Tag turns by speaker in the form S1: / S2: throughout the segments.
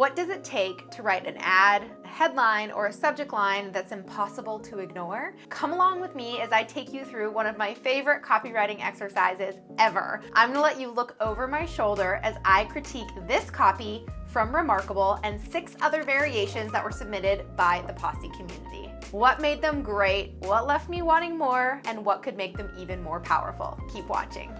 S1: What does it take to write an ad, a headline, or a subject line that's impossible to ignore? Come along with me as I take you through one of my favorite copywriting exercises ever. I'm gonna let you look over my shoulder as I critique this copy from Remarkable and six other variations that were submitted by the Posse community. What made them great, what left me wanting more, and what could make them even more powerful. Keep watching.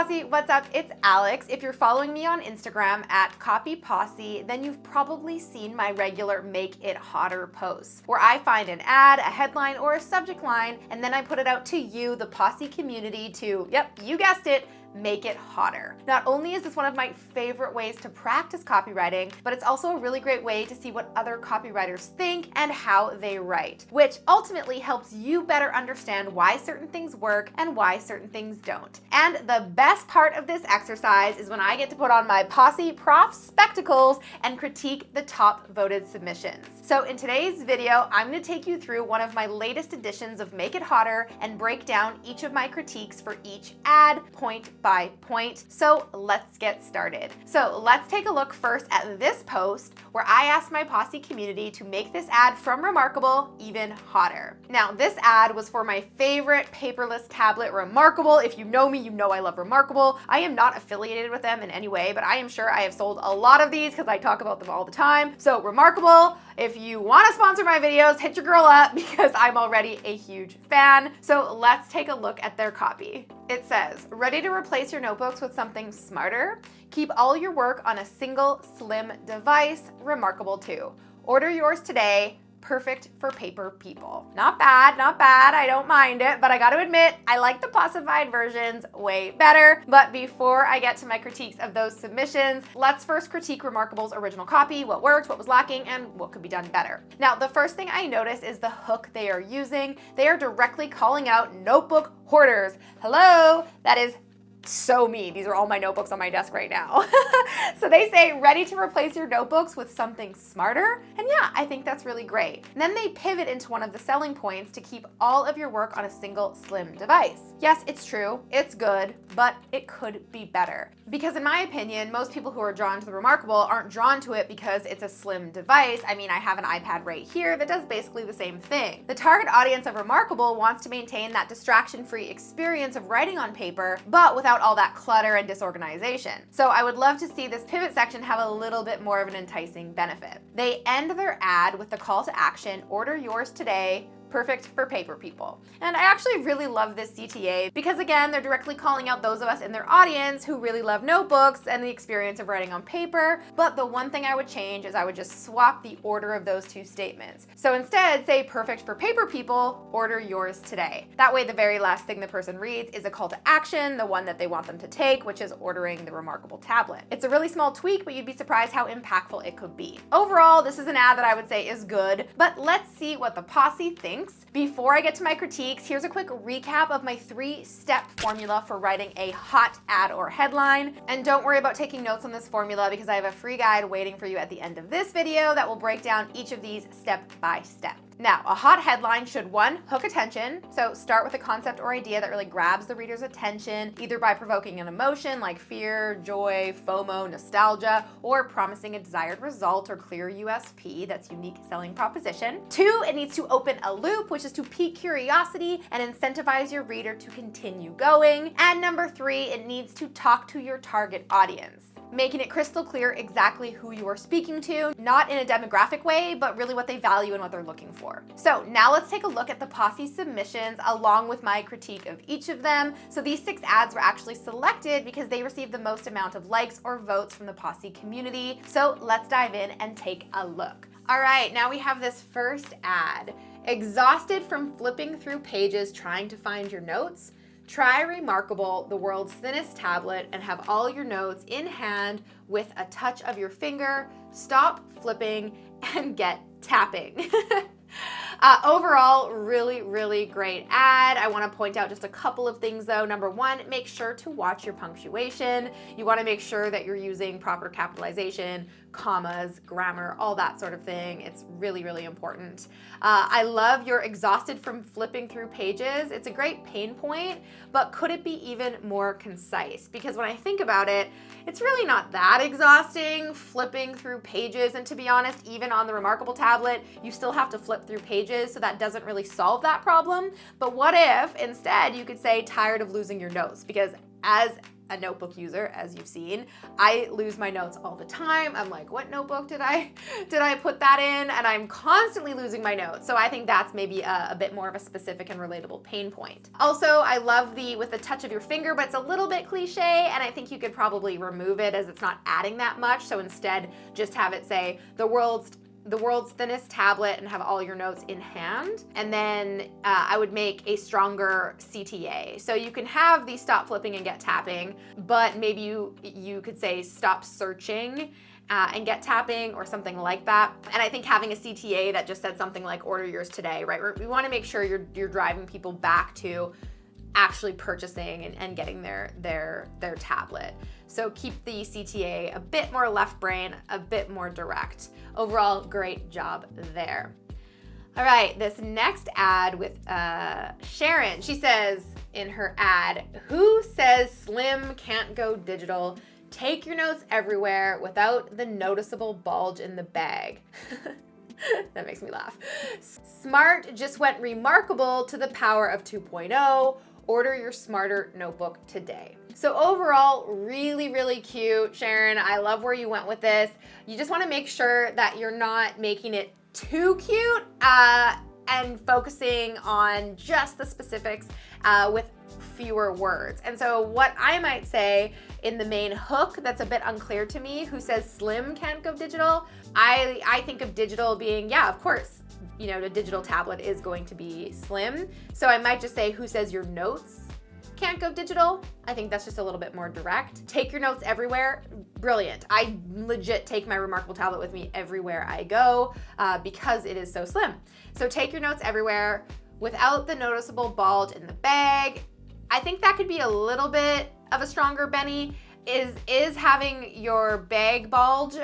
S1: Posse, what's up? It's Alex. If you're following me on Instagram at Copy Posse, then you've probably seen my regular Make It Hotter posts, where I find an ad, a headline, or a subject line, and then I put it out to you, the Posse community, to, yep, you guessed it, make it hotter. Not only is this one of my favorite ways to practice copywriting, but it's also a really great way to see what other copywriters think and how they write, which ultimately helps you better understand why certain things work and why certain things don't. And the best part of this exercise is when I get to put on my Posse Prof spectacles and critique the top voted submissions. So in today's video, I'm gonna take you through one of my latest editions of Make It Hotter and break down each of my critiques for each ad, point by point. So let's get started. So let's take a look first at this post where I asked my Posse community to make this ad from Remarkable even hotter. Now this ad was for my favorite paperless tablet, Remarkable. If you know me, you know I love Remarkable. I am not affiliated with them in any way, but I am sure I have sold a lot of these because I talk about them all the time. So Remarkable, if you want to sponsor my videos, hit your girl up because I'm already a huge fan. So let's take a look at their copy. It says, ready to replace your notebooks with something smarter? Keep all your work on a single slim device, Remarkable 2. Order yours today perfect for paper people. Not bad, not bad, I don't mind it, but I gotta admit, I like the Possified versions way better. But before I get to my critiques of those submissions, let's first critique Remarkable's original copy, what worked, what was lacking, and what could be done better. Now, the first thing I notice is the hook they are using. They are directly calling out notebook hoarders. Hello, that is so me. These are all my notebooks on my desk right now. so they say, ready to replace your notebooks with something smarter? And yeah, I think that's really great. And then they pivot into one of the selling points to keep all of your work on a single slim device. Yes, it's true, it's good, but it could be better. Because in my opinion, most people who are drawn to the Remarkable aren't drawn to it because it's a slim device. I mean, I have an iPad right here that does basically the same thing. The target audience of Remarkable wants to maintain that distraction-free experience of writing on paper, but without all that clutter and disorganization. So I would love to see this pivot section have a little bit more of an enticing benefit. They end their ad with the call to action, order yours today, perfect for paper people. And I actually really love this CTA because again, they're directly calling out those of us in their audience who really love notebooks and the experience of writing on paper. But the one thing I would change is I would just swap the order of those two statements. So instead say perfect for paper people, order yours today. That way the very last thing the person reads is a call to action, the one that they want them to take, which is ordering the Remarkable tablet. It's a really small tweak, but you'd be surprised how impactful it could be. Overall, this is an ad that I would say is good, but let's see what the posse thinks thanks. Before I get to my critiques, here's a quick recap of my three-step formula for writing a hot ad or headline. And don't worry about taking notes on this formula because I have a free guide waiting for you at the end of this video that will break down each of these step by step. Now, a hot headline should one, hook attention. So start with a concept or idea that really grabs the reader's attention, either by provoking an emotion like fear, joy, FOMO, nostalgia, or promising a desired result or clear USP that's unique selling proposition. Two, it needs to open a loop, which is to pique curiosity and incentivize your reader to continue going. And number three, it needs to talk to your target audience making it crystal clear exactly who you are speaking to, not in a demographic way, but really what they value and what they're looking for. So now let's take a look at the Posse submissions along with my critique of each of them. So these six ads were actually selected because they received the most amount of likes or votes from the Posse community. So let's dive in and take a look. All right, now we have this first ad. Exhausted from flipping through pages trying to find your notes? Try Remarkable, the world's thinnest tablet, and have all your notes in hand with a touch of your finger. Stop flipping and get tapping. Uh, overall, really, really great ad. I want to point out just a couple of things though. Number one, make sure to watch your punctuation. You want to make sure that you're using proper capitalization, commas, grammar, all that sort of thing. It's really, really important. Uh, I love you're exhausted from flipping through pages. It's a great pain point, but could it be even more concise? Because when I think about it, it's really not that exhausting flipping through pages. And to be honest, even on the Remarkable tablet, you still have to flip through pages, so that doesn't really solve that problem. But what if instead you could say tired of losing your notes? Because as a notebook user, as you've seen. I lose my notes all the time. I'm like, what notebook did I did I put that in? And I'm constantly losing my notes. So I think that's maybe a, a bit more of a specific and relatable pain point. Also, I love the with the touch of your finger, but it's a little bit cliche, and I think you could probably remove it as it's not adding that much. So instead, just have it say the world's the world's thinnest tablet and have all your notes in hand. And then uh, I would make a stronger CTA. So you can have the stop flipping and get tapping, but maybe you, you could say stop searching uh, and get tapping or something like that. And I think having a CTA that just said something like order yours today, right? We wanna make sure you're, you're driving people back to actually purchasing and, and getting their, their, their tablet. So keep the CTA a bit more left brain, a bit more direct. Overall, great job there. All right, this next ad with uh, Sharon, she says in her ad, who says slim can't go digital? Take your notes everywhere without the noticeable bulge in the bag. that makes me laugh. Smart just went remarkable to the power of 2.0 order your smarter notebook today. So overall, really, really cute. Sharon, I love where you went with this. You just wanna make sure that you're not making it too cute uh, and focusing on just the specifics uh, with fewer words. And so what I might say in the main hook that's a bit unclear to me, who says slim can't go digital, I, I think of digital being, yeah, of course, you know, a digital tablet is going to be slim. So I might just say, who says your notes can't go digital? I think that's just a little bit more direct. Take your notes everywhere, brilliant. I legit take my Remarkable tablet with me everywhere I go uh, because it is so slim. So take your notes everywhere without the noticeable bulge in the bag. I think that could be a little bit of a stronger Benny. Is, is having your bag bulge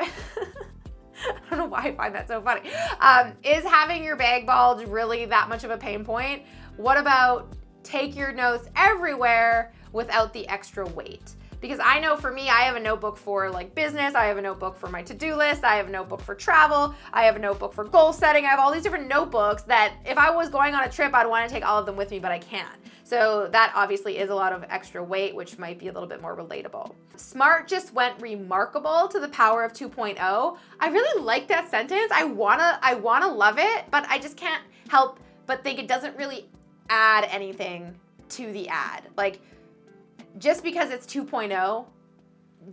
S1: I don't know why I find that so funny. Um, is having your bag bulge really that much of a pain point? What about take your notes everywhere without the extra weight? Because I know for me, I have a notebook for like business, I have a notebook for my to-do list, I have a notebook for travel, I have a notebook for goal setting, I have all these different notebooks that if I was going on a trip, I'd wanna take all of them with me, but I can't. So that obviously is a lot of extra weight, which might be a little bit more relatable. Smart just went remarkable to the power of 2.0. I really like that sentence. I wanna, I wanna love it, but I just can't help but think it doesn't really add anything to the ad. Like, just because it's 2.0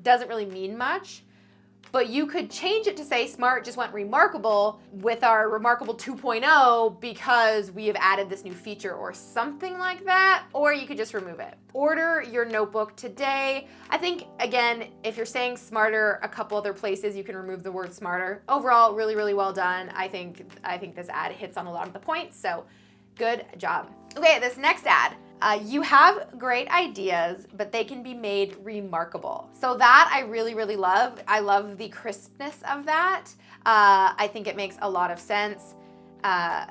S1: doesn't really mean much but you could change it to say smart just went remarkable with our remarkable 2.0 because we have added this new feature or something like that, or you could just remove it. Order your notebook today. I think, again, if you're saying smarter a couple other places, you can remove the word smarter. Overall, really, really well done. I think, I think this ad hits on a lot of the points, so good job. Okay, this next ad. Uh, you have great ideas, but they can be made remarkable. So that I really, really love. I love the crispness of that. Uh, I think it makes a lot of sense. Uh,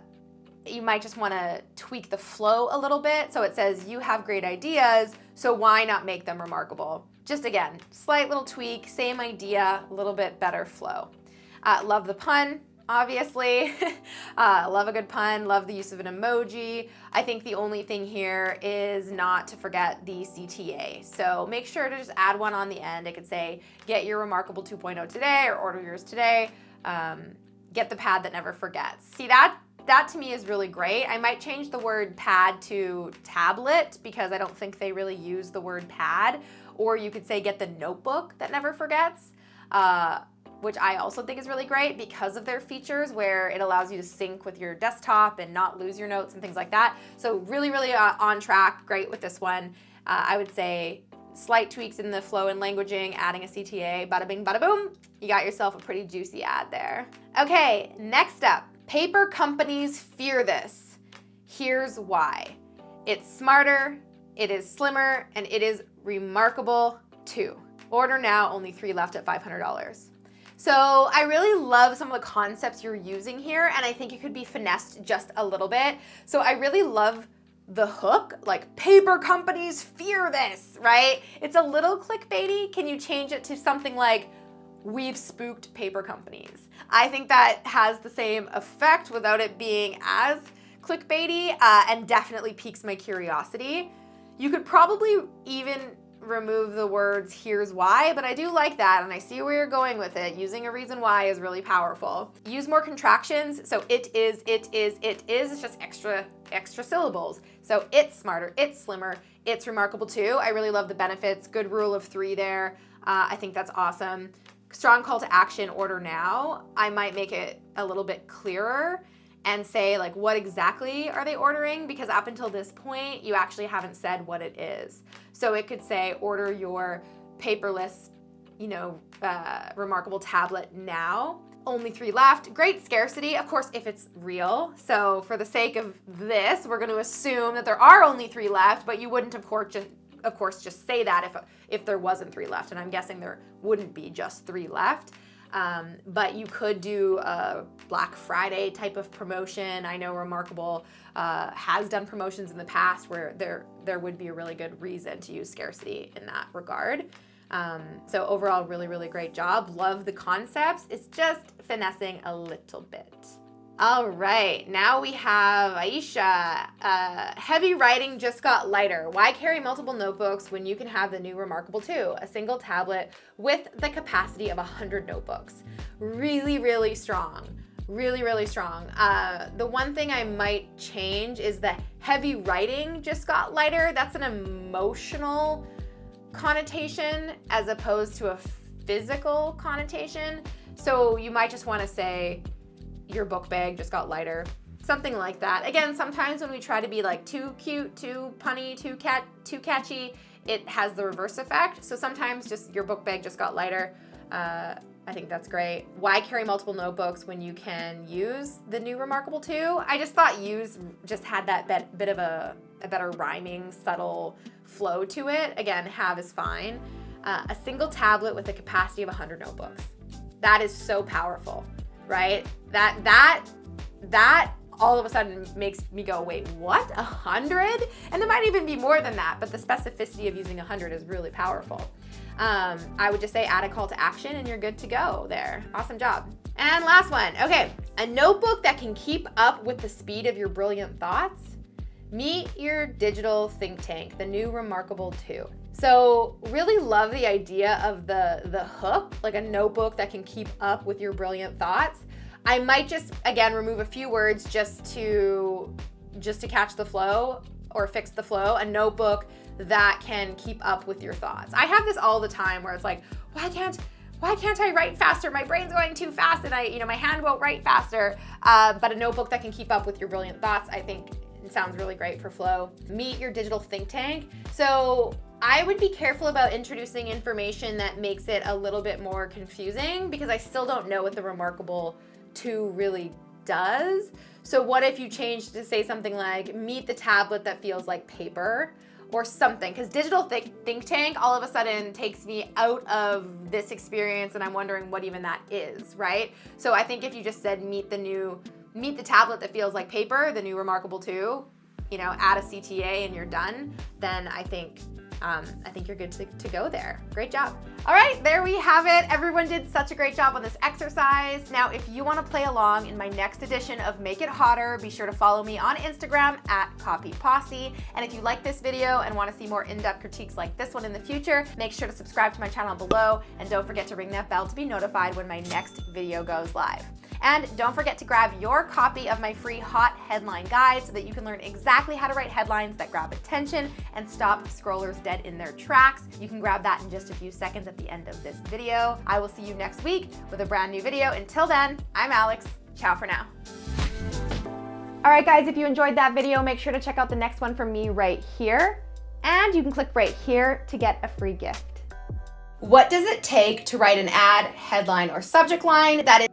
S1: you might just want to tweak the flow a little bit. So it says you have great ideas, so why not make them remarkable? Just again, slight little tweak, same idea, a little bit better flow. Uh, love the pun obviously. uh, love a good pun, love the use of an emoji. I think the only thing here is not to forget the CTA. So make sure to just add one on the end. It could say, get your Remarkable 2.0 today or order yours today. Um, get the pad that never forgets. See that? That to me is really great. I might change the word pad to tablet because I don't think they really use the word pad. Or you could say get the notebook that never forgets. Uh, which I also think is really great because of their features where it allows you to sync with your desktop and not lose your notes and things like that. So really, really uh, on track, great with this one. Uh, I would say slight tweaks in the flow and languaging, adding a CTA, bada bing, bada boom, you got yourself a pretty juicy ad there. Okay, next up, Paper companies fear this. Here's why. It's smarter, it is slimmer, and it is remarkable too. Order now, only three left at $500. So I really love some of the concepts you're using here, and I think it could be finessed just a little bit. So I really love the hook, like paper companies fear this, right? It's a little clickbaity. Can you change it to something like, we've spooked paper companies? I think that has the same effect without it being as clickbaity uh, and definitely piques my curiosity. You could probably even remove the words here's why, but I do like that and I see where you're going with it. Using a reason why is really powerful. Use more contractions. So it is, it is, it is, it's just extra, extra syllables. So it's smarter, it's slimmer, it's remarkable too. I really love the benefits. Good rule of three there. Uh, I think that's awesome. Strong call to action, order now. I might make it a little bit clearer and say like what exactly are they ordering because up until this point you actually haven't said what it is. So it could say order your paperless, you know, uh, remarkable tablet now. Only three left. Great scarcity, of course, if it's real. So for the sake of this, we're going to assume that there are only three left, but you wouldn't, of course, just of course just say that if if there wasn't three left, and I'm guessing there wouldn't be just three left. Um, but you could do a Black Friday type of promotion. I know Remarkable uh, has done promotions in the past where there, there would be a really good reason to use scarcity in that regard. Um, so overall, really, really great job. Love the concepts. It's just finessing a little bit. All right, now we have Aisha. Uh, heavy writing just got lighter. Why carry multiple notebooks when you can have the new Remarkable 2, a single tablet with the capacity of 100 notebooks? Really, really strong. Really, really strong. Uh, the one thing I might change is the heavy writing just got lighter. That's an emotional connotation as opposed to a physical connotation. So you might just want to say, your book bag just got lighter. Something like that. Again, sometimes when we try to be like too cute, too punny, too cat, too catchy, it has the reverse effect. So sometimes just your book bag just got lighter. Uh, I think that's great. Why carry multiple notebooks when you can use the new Remarkable 2? I just thought use just had that bit, bit of a, a better rhyming, subtle flow to it. Again, have is fine. Uh, a single tablet with a capacity of 100 notebooks. That is so powerful right? That, that, that all of a sudden makes me go, wait, what, a hundred? And it might even be more than that, but the specificity of using a hundred is really powerful. Um, I would just say add a call to action and you're good to go there. Awesome job. And last one, okay, a notebook that can keep up with the speed of your brilliant thoughts. Meet your digital think tank, the new Remarkable 2. So really love the idea of the, the hook, like a notebook that can keep up with your brilliant thoughts. I might just, again, remove a few words just to, just to catch the flow or fix the flow, a notebook that can keep up with your thoughts. I have this all the time where it's like, why can't, why can't I write faster? My brain's going too fast and I, you know, my hand won't write faster. Uh, but a notebook that can keep up with your brilliant thoughts, I think sounds really great for flow. Meet your digital think tank. So I would be careful about introducing information that makes it a little bit more confusing because I still don't know what the Remarkable 2 really does. So what if you change to say something like, meet the tablet that feels like paper or something because digital think, think tank all of a sudden takes me out of this experience and I'm wondering what even that is, right? So I think if you just said meet the new, meet the tablet that feels like paper, the new Remarkable 2, you know, add a CTA and you're done, then I think um, I think you're good to, to go there. Great job. All right, there we have it. Everyone did such a great job on this exercise. Now, if you wanna play along in my next edition of Make It Hotter, be sure to follow me on Instagram at Copy Posse. And if you like this video and wanna see more in-depth critiques like this one in the future, make sure to subscribe to my channel below and don't forget to ring that bell to be notified when my next video goes live. And don't forget to grab your copy of my free hot headline guide so that you can learn exactly how to write headlines that grab attention and stop scrollers dead in their tracks. You can grab that in just a few seconds at the end of this video. I will see you next week with a brand new video. Until then, I'm Alex. Ciao for now. All right, guys, if you enjoyed that video, make sure to check out the next one from me right here. And you can click right here to get a free gift. What does it take to write an ad, headline, or subject line that is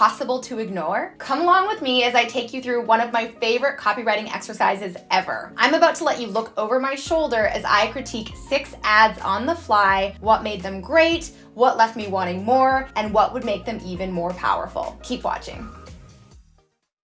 S1: impossible to ignore? Come along with me as I take you through one of my favorite copywriting exercises ever. I'm about to let you look over my shoulder as I critique six ads on the fly, what made them great, what left me wanting more, and what would make them even more powerful. Keep watching.